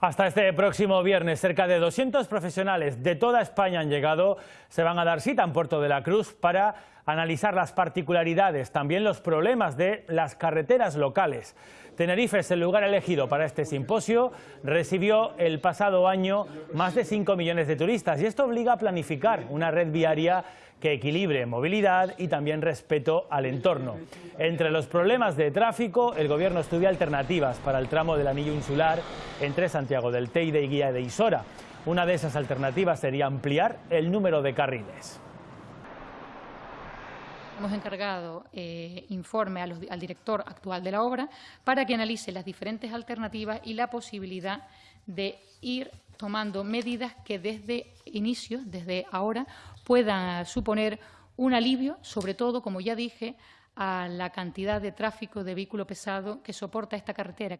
Hasta este próximo viernes, cerca de 200 profesionales de toda España han llegado, se van a dar cita en Puerto de la Cruz para analizar las particularidades, también los problemas de las carreteras locales. Tenerife es el lugar elegido para este simposio, recibió el pasado año más de 5 millones de turistas y esto obliga a planificar una red viaria que equilibre movilidad y también respeto al entorno. Entre los problemas de tráfico, el Gobierno estudia alternativas para el tramo del anillo insular entre Santiago del Teide y Guía de Isora. Una de esas alternativas sería ampliar el número de carriles. Hemos encargado eh, informe al director actual de la obra para que analice las diferentes alternativas y la posibilidad de ir tomando medidas que desde inicio, desde ahora, puedan suponer un alivio, sobre todo, como ya dije, a la cantidad de tráfico de vehículo pesado que soporta esta carretera.